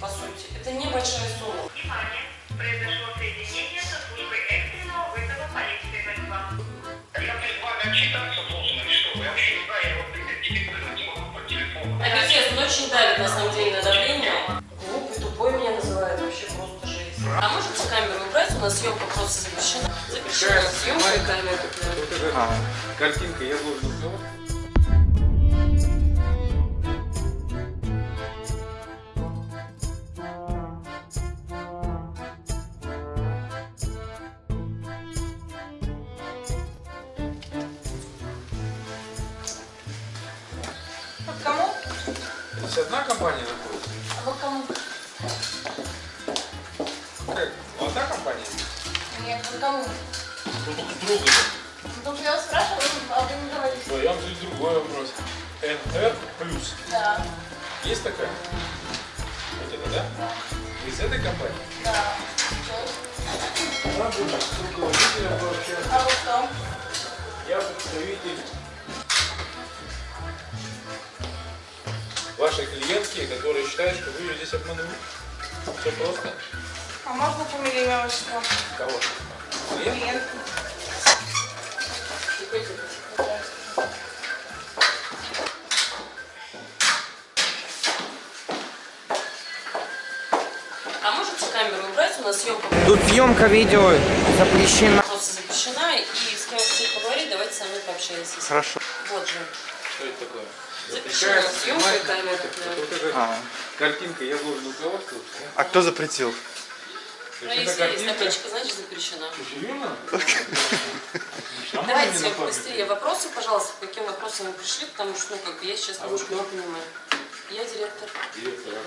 по сути. Это небольшая сумма. Внимание! Произошло соединение со службой экстренного вызова полиции 02. Я вами отчитаться должен что? Я вообще не знаю, я вот идентифицировать не могу по телефону. А пиздец, он очень давит на самом деле на давление. Глупый, тупой меня называют, вообще просто жесть. А можете камеру убрать? У нас съемка просто запрещена. Запрещена съемка. Вот эта картинка, я должен узнавать. Здесь одна компания находится? А вот кому? Как? Одна компания? Нет, вот кому? Друга. Потому что я вас спрашивала, а вы не говорите. Да, я вам задаю другой вопрос. НР плюс. Да, Есть такая? Вот это, да? Вы из этой компании? да. Нам будет с руководителем пообщаться. А вот кто? Я представитель вашей клиентки, которые считают, что вы ее здесь обманули. Все просто. А можно фамилию, имя, отчество? Кого? Клиент? Клиент. А можете камеру убрать? У нас съемка Тут съемка видео запрещена. просто запрещена. И с кем хотите поговорить, давайте со мной пообщаетесь. Хорошо. Вот же. Что это такое? Запрещена съемка и камера. Вот эта А, картинка, я должен руководствоваться. а кто запретил? Ну, если эта есть картинка... табличка, значит запрещена. Серьезно? Давайте быстрее вопросы, пожалуйста, по каким вопросам вы пришли, потому что, ну, как бы я сейчас А немножко вы не кто? понимаю. Я директор. Директор, а?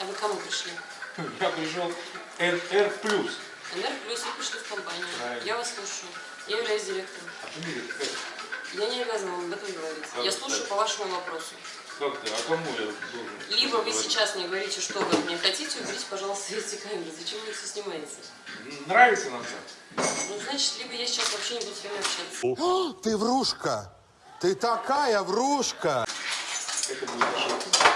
А вы к кому пришли? Я пришел НР плюс. НР плюс вы пришли в компанию. Правильно. Я вас слушаю. Я являюсь директором. А фамилия какая? Я не обязана вам об этом говорить. Как Я это слушаю так? по вашему вопросу. Как ты? А кому я должен? Либо вы говорить? сейчас мне говорите, что вы от меня хотите, уберите, пожалуйста, эти камеры. Зачем вы все снимаете? Нравится нам так? Ну, значит, либо я сейчас вообще не буду с вами общаться. Ты врушка! Ты такая врушка! Это будет ошибка.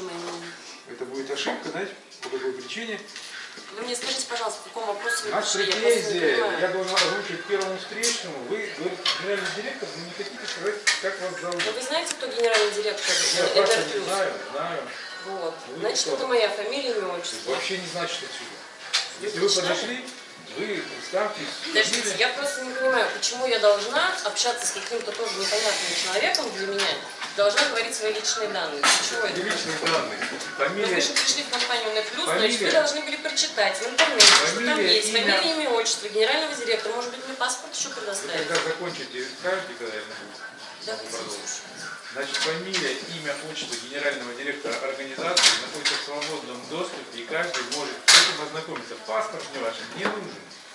Мнение. Это будет ошибка, знаете, по какой причине? Вы мне скажите, пожалуйста, по какому вопросу вы Наша пришли? Я претензия, понимаю. я должен озвучить первому встречному. Вы, говорите, генеральный директор, вы не хотите сказать, как вас зовут. Ну, вы знаете, кто генеральный директор Я вас не знаю, знаю. Вот. Вы Значит, кто? это моя фамилия, имя, отчество. Вообще не значит отсюда. Если вы подошли, вы представьтесь. Подождите, я просто не понимаю, почему я должна общаться с каким-то тоже непонятным человеком для меня, должна говорить свои личные данные. Чего это? Личные данные. Фамилия. вы же пришли в компанию на плюс, значит, вы Фамилия. должны были прочитать в интернете, что там Фамилия, есть имя. фамилия, имя, отчество, генерального директора, может быть, мне паспорт еще Вы предоставить. когда закончите, скажете, когда я могу? Давайте. Значит, фамилия, имя, отчество генерального директора организации находится в свободном доступе, и каждый может с этим ознакомиться. Паспорт мне ваш не нужен.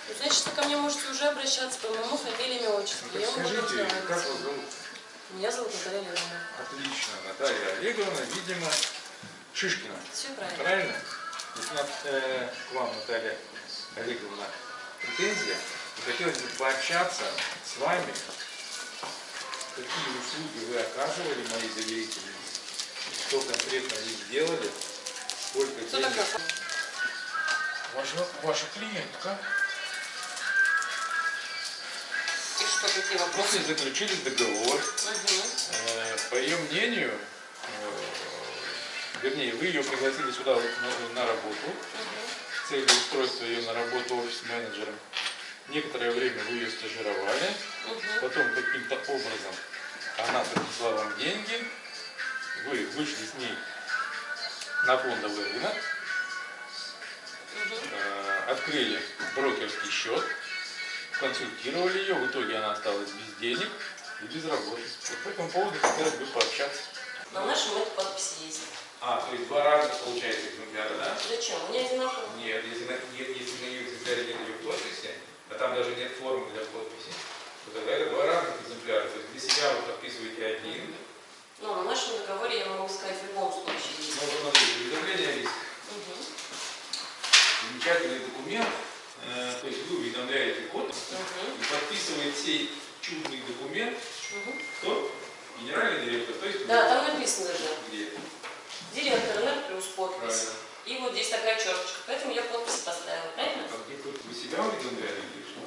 Ну, значит, вы ко мне можете уже обращаться по моему фамилии, имя, отчество. Ну, так буду скажите, как вас зовут? Меня зовут Наталья Леонидовна. Отлично, Наталья Олеговна, видимо, Шишкина. Все правильно. Правильно? Если у нас, э, к вам, Наталья Олеговна, претензия, и хотелось бы пообщаться с вами, какие услуги вы оказывали моей доверительнице, что конкретно вы сделали, сколько Кто денег. такая? Ваша, ваша клиентка. Что, какие вопросы? После заключили договор. Э, По ее мнению, э, вернее, вы ее пригласили сюда на, работу с целью устройства ее на работу офис-менеджером. Некоторое время вы ее стажировали, Мгм. потом каким-то образом она принесла вам деньги, вы вышли с ней на фондовый рынок, э, открыли брокерский счет, консультировали ее, в итоге она осталась без денег и без работы. Вот по этому поводу хотелось бы пообщаться. На нашем это подписи есть. А, то есть два разных получается экземпляра, да? Зачем? У меня одинаково. Нет, если на, нет, если на ее экземпляре нет ее подписи, а там даже нет формы для подписи, то тогда это два разных экземпляра. То есть для себя вы подписываете один, Ну, на нашем договоре я могу сказать в любом случае вот смотрите, уведомление есть. Мгм. Замечательный документ, то есть вы уведомляете код и подписывает сей чудный документ, кто? Генеральный директор, то есть вы. Да, там написано же. Где? подпись. И вот здесь такая черточка, поэтому я подпись поставила, правильно? А где тут вы себя уведомляли или что?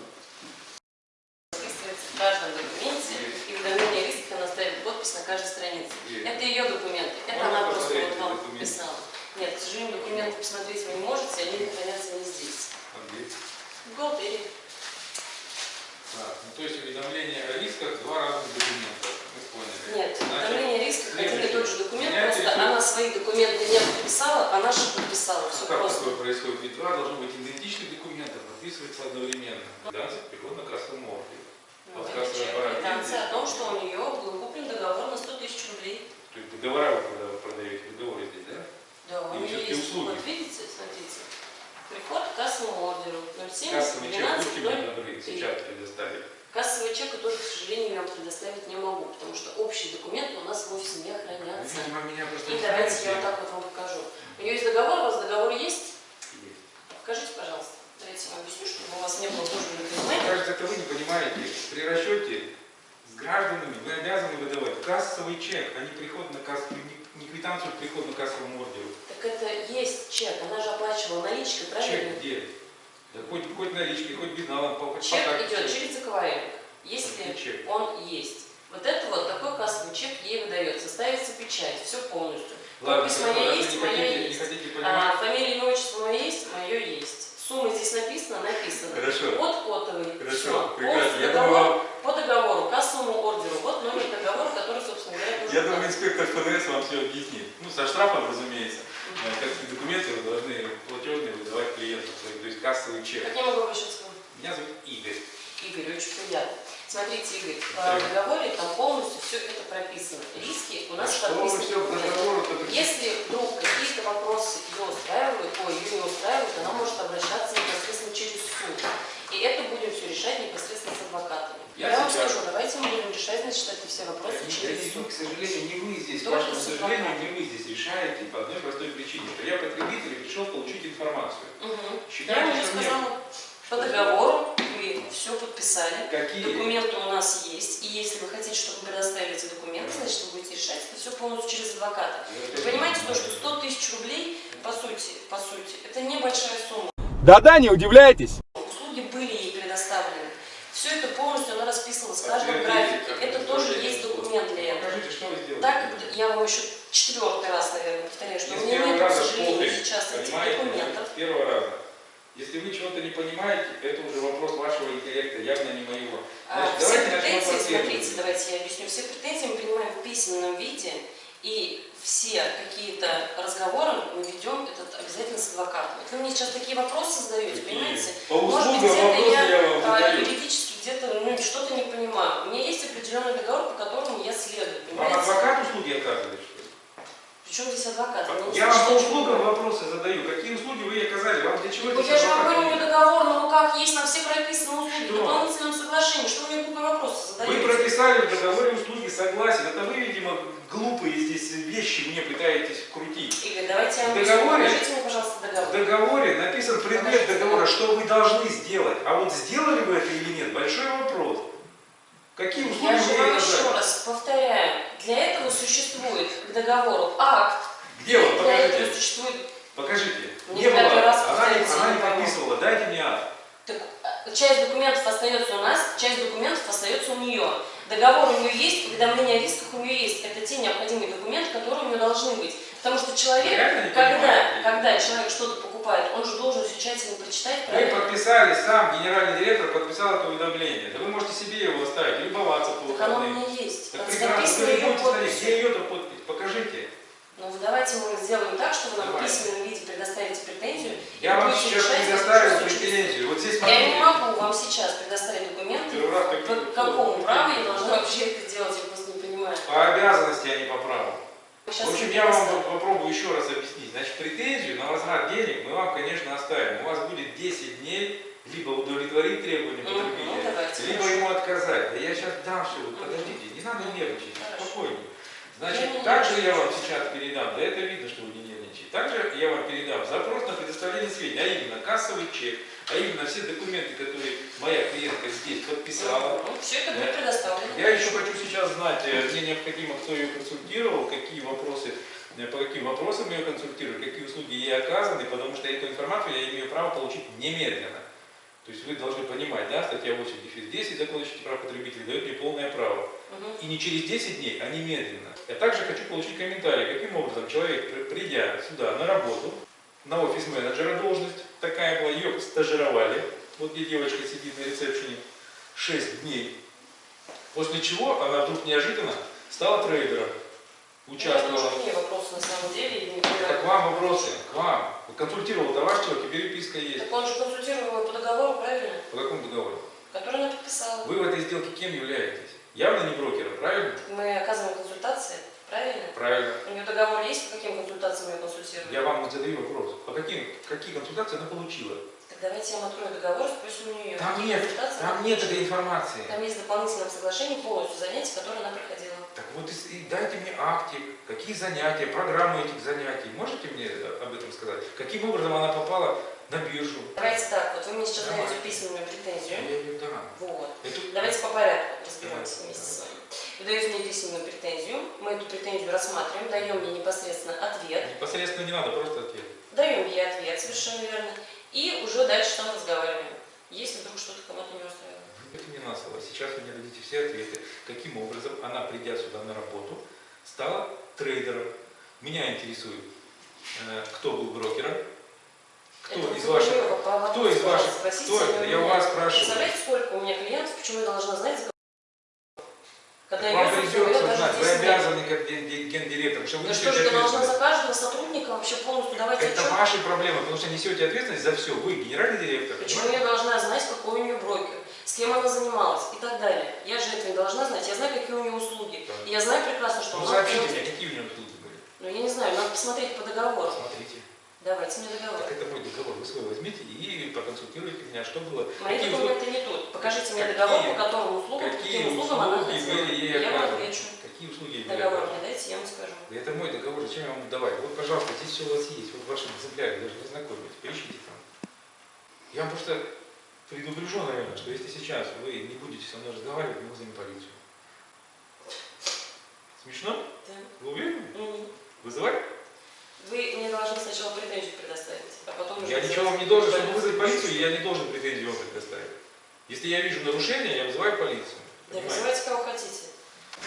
Записывается в каждом документе, и уведомление риска она ставит подпись на каждой странице. Есть. Это ее документы, это Можно она просто вот вам документы? подписала. Нет, к сожалению, документы посмотреть вы не можете, они хранятся не здесь. А где? В бухгалтерии. Так, ну то есть уведомление о рисках два разных документа. Мы поняли. Нет, Значит, уведомление риска один и тот же документ, просто интересует- она свои документы не подписала, а наши подписала. Все Как просто. такое происходит? Ведь два должно быть идентичных документа, подписывается одновременно. Квитанция приход на кассовом ордере. Ну, Вот квитанция о том, что у нее был куплен договор на 100 тысяч рублей. То есть договора вы когда вы продаете, договоры здесь, да? Да, у нее есть. услуги. Вот видите, смотрите. Приход к кассовому ордеру 07 Кассовый чек 12 будьте мне добры, сейчас предоставить. Кассовый чек я тоже, к сожалению, я вам предоставить не могу, потому что общие документы у нас вовсе не хранятся. Видимо, меня просто И давайте знаете. я вот так вот вам покажу. У нее есть договор, у вас договор есть? Есть. Покажите, пожалуйста. Давайте я вам объясню, чтобы у вас не было тоже непонимания. Мне кажется, это вы не понимаете. При расчете с гражданами вы обязаны выдавать кассовый чек, а не приход на кассу, не, квитанцию в приход на кассовом ордеру. Так это есть чек, она же оплачивала наличкой, правильно? Чек где? Да хоть, хоть наличкой, хоть безналом, по, Чек по карте идет чек. через аквариум, если чек? он есть. Вот это вот такой кассовый чек ей выдается, ставится печать, все полностью. Ладно, Подпись моя есть, не моя хотите, не есть. А, фамилия, имя, отчество мое есть, мое есть. Сумма здесь написана, написано. Хорошо. Код кодовый. Хорошо, Всё. прекрасно. Я думаю, по договору, кассовому ордеру. Вот номер договора, который, собственно говоря, Я думаю, инспектор ФДС вам все объяснит. Ну, со штрафом, разумеется. Э, Какие документы вы должны платежные выдавать своим, то есть кассовый чек. Как я могу обращаться к вам? Меня зовут Игорь. Игорь, очень приятно. Смотрите, Игорь, в Да. договоре там полностью все это прописано. Риски у нас А что все в договору-то при- Если вдруг какие-то вопросы ее устраивают, ой, ее не устраивают, она может обращаться непосредственно через суд. И это будем все решать непосредственно с адвокатами. Я Я, вам скажу, давайте мы будем решать, значит, эти все вопросы Они- через суд. к сожалению, не вы здесь, к Только вашему с сожалению, не вы здесь решаете по одной простой причине, что я потребитель пришел получить информацию. Мгм. Считайте, Я уже что мне- сказала, по договору вы все подписали. Какие? Документы у нас есть, и если вы хотите, чтобы мы предоставили эти документы, значит, вы будете решать это все полностью через адвоката. Вы понимаете, то, что 100 тысяч рублей, по сути, по сути, это небольшая сумма. Да-да, не удивляйтесь. Услуги были ей предоставлены. Все это полностью она расписана с каждым Подтвердите, графике. Это тоже есть документ для этого. Покажите, что вы сделали. Так как я вам еще четвертый раз, наверное, повторяю, что у меня нет, к сожалению, сейчас этих документов. первого раза. Если вы чего-то не понимаете, это уже вопрос вашего интеллекта, явно не моего. А, Значит, Все давайте начнем претензии, последовательно. смотрите, давайте я объясню. Все претензии мы принимаем в письменном виде, и все какие-то разговоры мы ведем этот обязательно с адвокатом. Вот Вы мне сейчас такие вопросы задаете, Какие? понимаете? По Может быть, где-то я я а, юридически где-то ну, что-то не понимаю. У меня есть определенный договор, по которому я следую, понимаете? адвокат услуги ли? Причем здесь адвокат? Я вам по услугам вопросы задаю. Какие услуги вы оказали? Ну, здесь я же вам адвокат говорю, у нужен? меня договор на руках есть, на все прописаны услуги, в дополнительном соглашении. Что вы мне глупые вопросы Вы задаете? прописали в договоре услуги, согласен. Это вы, видимо, глупые здесь вещи мне пытаетесь вкрутить. Игорь, давайте я вам В договоре- Покажите мне, пожалуйста, В договор. договоре написан предмет Покажите договора, договор. что вы должны сделать. А вот сделали вы это или нет, большой вопрос. Какие услуги Я вы же вам еще раз повторяю, для этого существует к договору акт, Где он? для этого Покажите. существует Покажите. Не Не было. раз Она не, она не подписывала. Дайте мне акт. Так, э, часть документов остается у нас, часть документов остается у нее. Договор у нее есть, уведомление о рисках у нее есть. Это те необходимые документы, которые у нее должны быть. Потому что человек, не когда, когда человек что-то покупает, он же должен все тщательно прочитать, Вы подписали, сам генеральный директор подписал это уведомление. Да вы можете себе его оставить, любоваться по Так оно у выходным. меня есть. Так прекрасно, ее подписью. Где ее-то подпись? Покажите. Ну, давайте мы сделаем так, что вы нам в Давайте. письменном виде предоставите претензию. Я вам сейчас предоставил претензию. Вот здесь Я не могу вам сейчас предоставить документы. По какому праву я должна вообще это делать, я просто не понимаю. По обязанности, а не по праву. Сейчас В общем, я вам попробую еще раз объяснить. Значит, претензию на возврат денег мы вам, конечно, оставим. У вас будет 10 дней либо удовлетворить требования Мгм, потребителя, ну, давайте, либо хорошо. ему отказать. Да я сейчас дам все, подождите, не надо нервничать, Хорошо. Значит, также я вам сейчас передам, да это видно, что вы не нервничаете. Также я вам передам запрос на предоставление сведений, а именно кассовый чек, а именно все документы, которые моя клиентка здесь подписала. Все это будет предоставлено. Я еще хочу сейчас знать, э, мне необходимо, кто ее консультировал, какие вопросы э, по каким вопросам ее консультирую, какие услуги ей оказаны, потому что эту информацию я имею право получить немедленно. То есть вы должны понимать, да, статья 8 дефис 10 Закона о защите прав потребителей дает мне полное право. Мгм. И не через 10 дней, а немедленно. Я также хочу получить комментарий, каким образом человек, при- придя сюда на работу, на офис менеджера должность, такая была, ее стажировали, вот где девочка сидит на ресепшене, 6 дней. После чего она вдруг неожиданно стала трейдером, Ну, это участвовала. к ней вопросы на самом деле. не к вам вопросы, к вам. Консультировал-то ваш человек, и переписка есть. Так он же консультировал по договору, правильно? По какому договору? Который она подписала. Вы в этой сделке кем являетесь? Явно не брокером, правильно? Мы оказываем консультации, правильно? Правильно. У нее договор есть, по каким консультациям ее консультируем? Я вам задаю вопрос. По каким, какие консультации она получила? Так давайте я вам открою договор, спросим у нее. Там какие нет, там нет этой информации. Там есть в дополнительном соглашении полностью занятия, которые она проходила. Так вот, и- и дайте мне актик, какие занятия, программу этих занятий. Можете мне об этом сказать? Каким образом она попала на биржу? Давайте так, вот вы мне сейчас Давай. даете письменную претензию. Я дам. Вот. Это- Давайте по порядку разберемся Давай. вместе с вами. Вы даете мне письменную претензию, мы эту претензию рассматриваем, даем ей непосредственно ответ, Непосредственно не надо, просто ответ. даем ей ответ, совершенно верно, и уже дальше там разговариваем, если вдруг что-то кому-то не устраивает. Это не на слово. Сейчас вы мне дадите все ответы, каким образом она, придя сюда на работу, стала трейдером. Меня интересует, э, кто был брокером, кто Это из ваших... вопросу, Кто из ваших... спросите Кто это? Я у вас спрашиваю. Представляете, сколько у меня клиентов, почему я должна знать, за когда Вам придется знать, вы 10 лет. обязаны как ген- ген- гендиректор, что вы Да что же, я должна за каждого сотрудника вообще полностью давать Это отчет? ваши проблемы, потому что несете ответственность за все. Вы генеральный директор. Почему понимаете? я должна знать, какой у нее брокер, с кем она занималась и так далее? Я же этого не должна знать. Я знаю, какие у нее услуги. Так. И я знаю прекрасно, что Ну она сообщите мне, какие у него услуги были. Ну, я не знаю, надо посмотреть по договору. Смотрите. Давайте мне договор. Так это мой договор. Вы свой возьмите и проконсультируйте меня, что было. Мои какие документы не тут. Покажите мне Какие- договор, по которому услугам, какие каким услугам она хотела. Я вам отвечу. Какие услуги Договор мне дайте, я вам скажу. Да Это мой договор, зачем я вам давать? Вот, пожалуйста, здесь все у вас есть, вот в вашем экземпляре, даже не знакомитесь, поищите там. Я вам просто предупрежу, наверное, что если сейчас вы не будете со мной разговаривать, мы вызовем полицию. Смешно? Да. Вы уверены? Мгм. Вызывать? Вы мне должны сначала претензию предоставить, а потом уже... Я ничего вам не должен, чтобы вызвать полицию, я не должен претензию вам предоставить. Если я вижу нарушение, я вызываю полицию. Да, Понимаете? вызывайте кого хотите.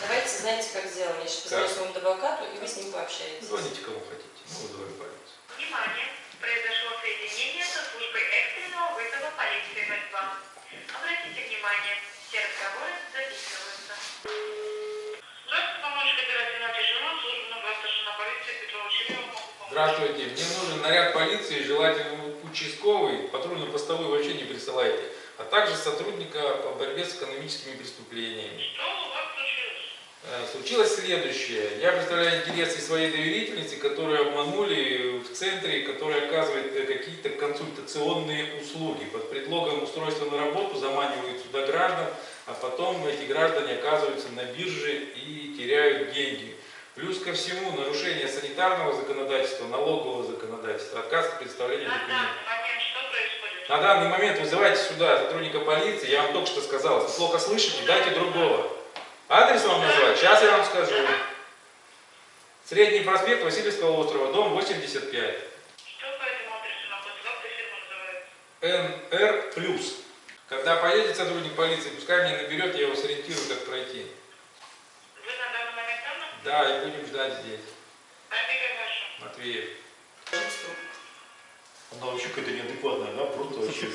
Давайте, знаете, как сделаем. Я сейчас позвоню своему адвокату, и вы с ним пообщаетесь. Звоните кому хотите, мы вызываем полицию. Внимание! Произошло соединение со службой экстренного вызова полиции 02. Обратите внимание, все разговоры записываются. Здравствуйте, помощник оперативного режима, служба старшина полиции Петрова Черева. Здравствуйте, мне нужен наряд полиции, желательно участковый, патрульно-постовой вообще не присылайте, а также сотрудника по борьбе с экономическими преступлениями. Что у вас случилось? Э, Случилось следующее. Я представляю интересы своей доверительницы, которые обманули в центре, который оказывает э, какие-то консультационные услуги. Под предлогом устройства на работу заманивают сюда граждан, а потом эти граждане оказываются на бирже и теряют деньги. Плюс ко всему нарушение санитарного законодательства, налогового законодательства, отказ от представления документов. На данный момент вызывайте сюда сотрудника полиции, я вам только что сказал, если плохо слышите, дайте другого. Адрес вам назвать? Сейчас я вам скажу. Средний проспект Васильевского острова, дом 85. Что по этому адресу находится? Как эта фирма называется? НР+. Когда поедет сотрудник полиции, пускай меня наберет, я его сориентирую, как пройти. Вы на данный момент там? находитесь? Да, и будем ждать здесь. Матвеев. Она вообще какая-то неадекватная, да, просто вообще.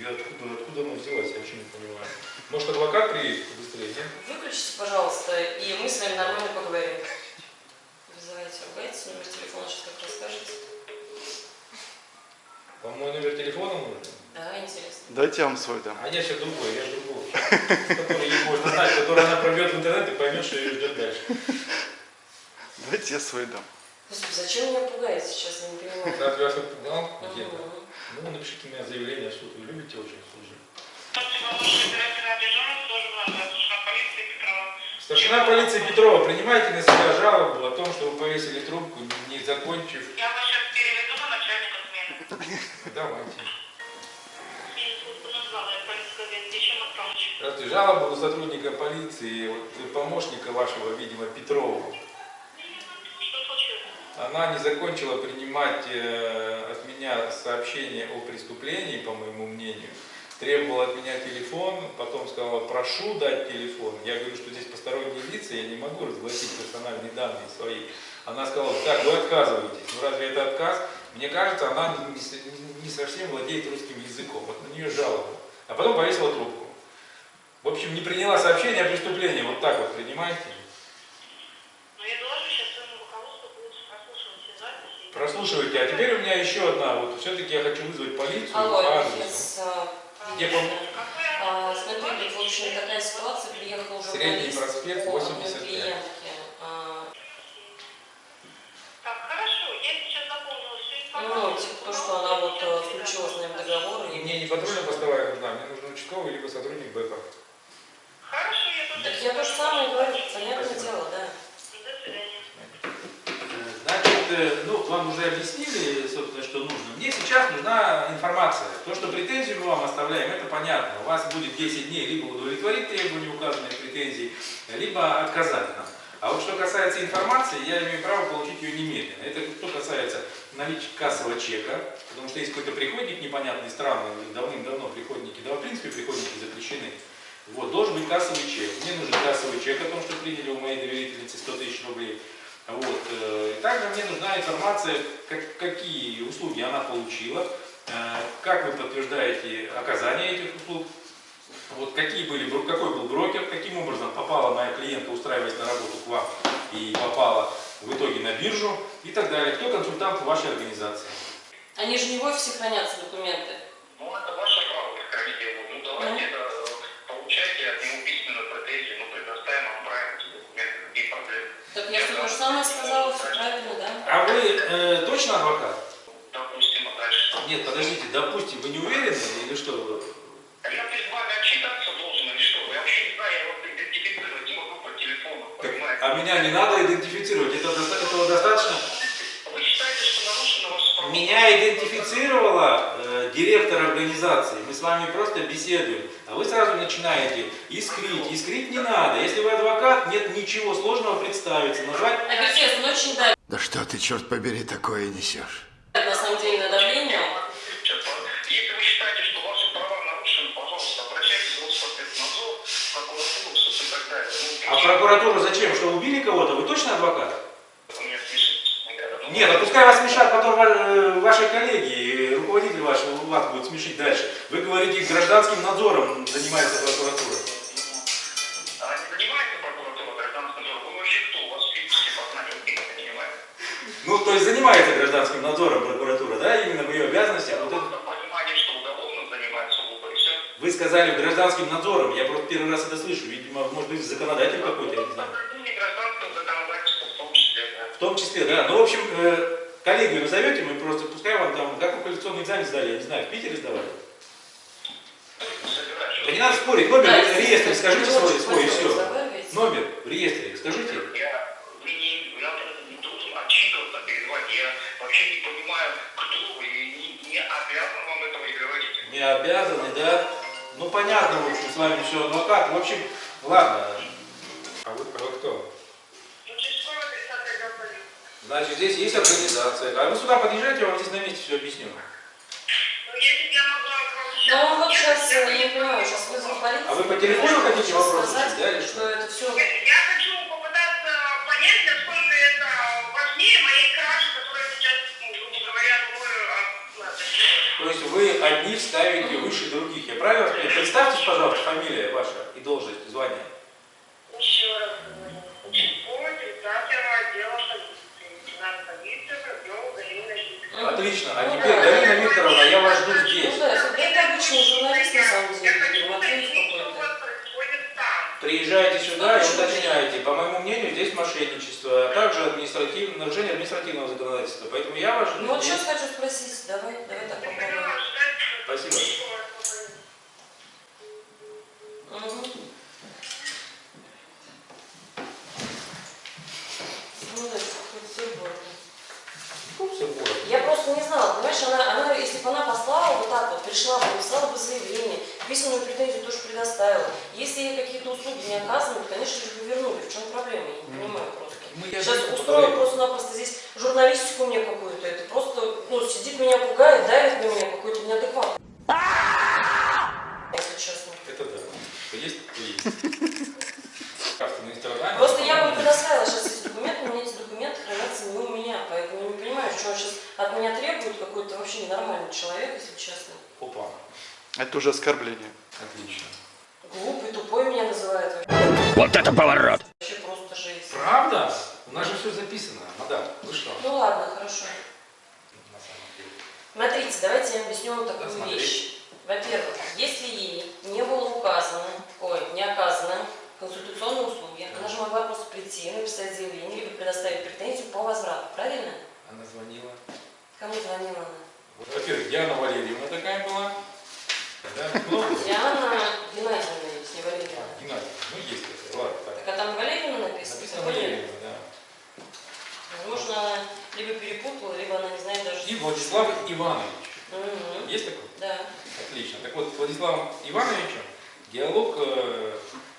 Я откуда, откуда она взялась, я вообще не понимаю. Может, адвокат приедет быстрее, нет? Выключите, пожалуйста, и мы с вами нормально поговорим. Вызывайте, ругайтесь, номер телефона сейчас как расскажете. Вам мой номер телефона нужен? Да, интересно. Дайте я вам свой дам. А я сейчас другой, я же другой. Который ей знать, который она пробьет в интернет и поймет, что ее ждет дальше. Дайте я свой дам. Господи, зачем меня пугаете сейчас, я не понимаю. Разве вас отпугал где-то? Ну, напишите мне заявление в суд. Вы любите очень служить. Старшина полиции Петрова. Старшина полиции Петрова, принимайте на себя жалобу о том, что вы повесили трубку, не закончив. Я вас сейчас переведу на начальника смены. Давайте. Здравствуйте. Жалоба у сотрудника полиции, вот, помощника вашего, видимо, Петрова. Она не закончила принимать э, от меня сообщение о преступлении, по моему мнению. Требовала от меня телефон, потом сказала, прошу дать телефон. Я говорю, что здесь посторонние лица, я не могу разгласить персональные данные свои. Она сказала, так, вы отказываетесь. Ну разве это отказ? Мне кажется, она не, не- не совсем владеет русским языком. Вот на нее жалоба. А потом повесила трубку. В общем, не приняла сообщение о преступлении. Вот так вот принимайте. Ну, я доложу сейчас своему руководству, будет прослушивать все записи. Прослушивайте. А теперь у меня еще одна. Вот все-таки я хочу вызвать полицию Алло, по адресу. а, Где пом- а, смотрите, в общем, такая ситуация, приехал Средний журналист проспект, по одной 85. клиентке. А, Так, хорошо, я сейчас заполнила всю Ну, типа то, что она вот э, включила с нами договор. И И... мне не патрульная постовая нужна, мне нужен участковый либо сотрудник БЭПа. Хорошо, я тоже... Так я то же самое говорю, понятное дело, да. Значит, э, ну, вам уже объяснили, собственно, что нужно. Мне сейчас нужна информация. То, что претензию мы вам оставляем, это понятно. У вас будет 10 дней либо удовлетворить требования указанных претензий, либо отказать нам. А вот что касается информации, я имею право получить ее немедленно. Это что касается наличия кассового чека, потому что есть какой-то приходник непонятный, странный, давным-давно приходники, да, в принципе, приходники запрещены. Вот, должен быть кассовый чек. Мне нужен кассовый чек о том, что приняли у моей доверительницы 100 тысяч рублей. Вот. э, И также мне нужна информация, как- какие услуги она получила, э, как вы подтверждаете оказание этих услуг, вот какие были, какой был брокер, каким образом попала моя клиентка, устраиваясь на работу к вам, и попала в итоге на биржу и так далее. Кто консультант в вашей организации? Они же не в офисе хранятся документы. Самое сказала, все правильно, да? А вы э, точно адвокат? Допустим, а дальше. Нет, подождите, допустим, вы не уверены или что? А Я перед вами отчитаться должен или что? Я вообще не знаю, я вас идентифицировать не могу по телефону, Так, понимаете? а меня не надо идентифицировать, это, этого достаточно? Вы считаете, что нарушено ваше право? Меня идентифицировала директор организации. Мы с вами просто беседуем. А вы сразу начинаете искрить. Искрить не надо. Если вы адвокат, нет ничего сложного представиться. Назвать Офицер, он очень давит, Да что ты, черт побери, такое несешь? на самом деле, на давление. А, Если вы считаете, что ваши права нарушены, пожалуйста, обращайтесь в Роспотребнадзор, в прокуратуру, суд и так далее. Ну, А в прокуратуру зачем? Что убили кого-то? Вы точно адвокат? Ну, Нет, а пускай вас смешат потом э, ваши коллеги, руководитель ваш вас будет смешить дальше. Вы говорите, гражданским надзором занимается прокуратура. А не занимается прокуратура гражданским надзором? Вы вообще кто? У вас физические познания какие-то занимаете? Ну, то есть занимается гражданским надзором прокуратура, да, именно в ее обязанностях. Вот это- Просто понимание, что уголовным занимается глупо, и все. Вы сказали гражданским надзором, я просто первый раз это слышу. Видимо, может быть, законодатель какой-то, я не знаю. В том числе, да. Ну, в общем, э, коллегию назовете, мы просто, пускай вам там, как вы квалификационный экзамен сдали, я не знаю, в Питере сдавали? Да не надо спорить, номер Да, в реестре скажите свой, очень свой и все. разговариваете. Номер в реестре скажите. Я, вы не, я не должен отчитываться перед вами. Я вообще не понимаю, кто вы, и не, не обязан вам этого и говорить. Не обязаны, да? Ну, понятно, в общем, с вами все адвокат. В общем, ладно. А вы, а вы кто? Участковый отрицательный отдел полиции. Значит, здесь есть организация. А вы сюда подъезжайте, я вам здесь на месте все объясню. Ну, я вам сейчас... Да он вот сейчас, я я не понимаю, сейчас вызову полицию. А вы по телефону хотите вопрос сказать, решить, да, или что? это все... Я хочу попытаться понять, насколько это важнее моей кражи, которая сейчас, ну, грубо говоря, мною а, То есть вы одни ставите выше других. Я правильно? Представьтесь, пожалуйста, фамилия ваша и должность, звание. Еще раз говорю. Участковый отрицательного отдела полиции. Лейтенант полиции Воробьева Галина Викторовна. Отлично. А теперь, Галина Викторовна, я вас жду Ну здесь. да, это обычный журналист, на самом деле, Матвеев какой-то. Приезжайте сюда и уточняйте. По моему мнению, здесь мошенничество, а также административное, нарушение административного законодательства. Поэтому я вас Ну жду вот здесь. сейчас хочу спросить, давай, давай так попробуем. Спасибо. участковый освободит. Угу. Ну да, хоть всё было. Ну, всё было. Я просто не знала, понимаешь, она, она, если бы она послала вот так вот, пришла бы, написала бы заявление, письменную претензию тоже предоставила. Если ей какие-то услуги не оказаны, то, конечно же, бы вернули. В чем проблема? Я не понимаю просто. Мы я Сейчас поговорим. просто-напросто здесь журналистику мне какую-то. Это просто, ну, сидит меня пугает, давит на меня какой-то неадекват. Если честно. Это да. Что есть, то есть. Просто я вам предоставила сейчас эти документы, у меня эти документы хранятся не у меня, поэтому не понимаю, что он сейчас от меня требует, какой-то вообще ненормальный человек, если честно. Опа. Это уже оскорбление. Отлично. Глупый, тупой меня называют. Вот это поворот! Вообще просто жесть. Правда? У нас же все записано. Мадам, вы что? Ну ладно, хорошо. На самом деле. Смотрите, давайте я объясню вам такую Посмотреть. вещь. Во-первых, если ей не было указано, ой, не оказано консультационные услуги, она же могла просто прийти, написать заявление, либо предоставить претензию по возврату, правильно? Она звонила. Кому звонила она? Во-первых, Диана Валерьевна такая была. Да, много. Диана Геннадьевна есть, не Валерьевна. А, Геннадий, ну есть такая. Ладно, так. Так а там Валерьевна написано? Написано? Валерьевна, да. Возможно, она либо перепутала, либо она не знает даже... И Владислав Иванович. Есть такой? Да. Отлично. Так вот, с Владиславом Ивановичем диалог э,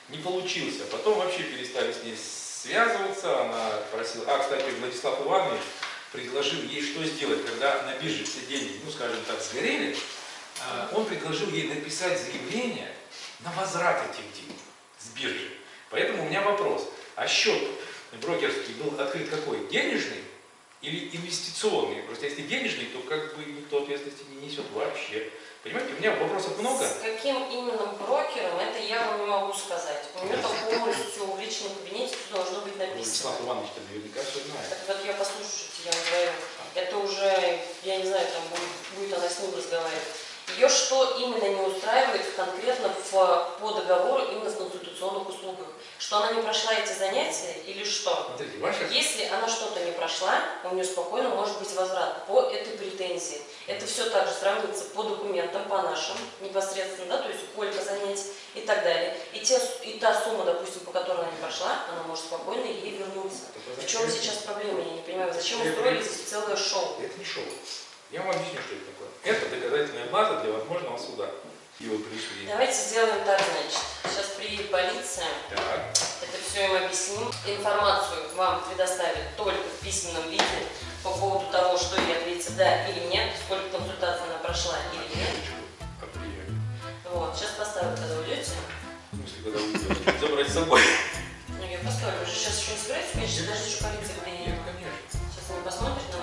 не получился. Потом вообще перестали с ней связываться. Она просила... А, кстати, Владислав Иванович предложил ей что сделать, когда на бирже все деньги, ну, скажем так, сгорели. а, Он предложил ей написать заявление на возврат этих денег с биржи. Поэтому у меня вопрос. А счет брокерский был открыт какой? Денежный или инвестиционный? Просто если денежный, то как бы никто ответственности не несет вообще. Понимаете, у меня вопросов много. С каким именно брокером, это я вам не могу сказать. У нее там полностью в личном кабинете должно быть написано. Владислав Иванович наверняка все знает. Так вот я послушайте, я вам говорю. Это уже, я не знаю, там будет, будет она с ним разговаривать. Ее что именно не устраивает конкретно в, по договору именно с консультационных услугах? Что она не прошла эти занятия или что? Смотрите, ваша... Если она что-то не прошла, у нее спокойно может быть возврат по этой претензии. Это все также сравнится по документам, по нашим непосредственно, да, то есть сколько занятий и так далее. И, те, и та сумма, допустим, по которой она не прошла, она может спокойно ей вернуться. В чем сейчас проблема, я не понимаю, зачем устроили здесь целое шоу? Это не шоу. Я вам объясню, что это такое. Это доказательная база для возможного суда. И пришли. Давайте сделаем так, значит. Сейчас приедет полиция, Так. это все им объясним. Информацию вам предоставят только в письменном виде по поводу того, что ей ответить да или нет, сколько консультаций она прошла или нет. Вот, сейчас поставлю, когда уйдете. В смысле, когда вы идете? Забрать с собой. Ну, я поставлю, уже сейчас еще не собираетесь, конечно, даже еще полиция Нет, приедет. конечно. Сейчас они посмотрят на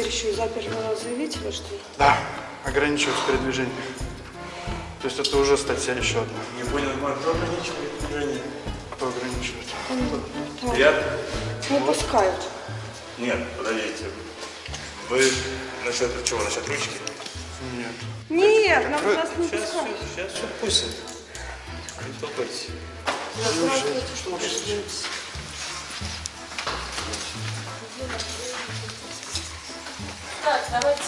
теперь еще и заперли заявителя, что ли? Да. Ограничивать передвижение. То есть это уже статья еще одна. Не понял, Марк, кто ограничивает движение? Кто ограничивает? Так, Я? не пускают. Нет, подождите. Вы насчет чего? Насчет ручки? Нет. Нет, нам нас не Сейчас, пускают. сейчас, все, пусть. Не толкайтесь. Здравствуйте, что вы делаете? Так, давайте.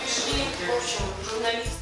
Пришли, в общем, журналисты.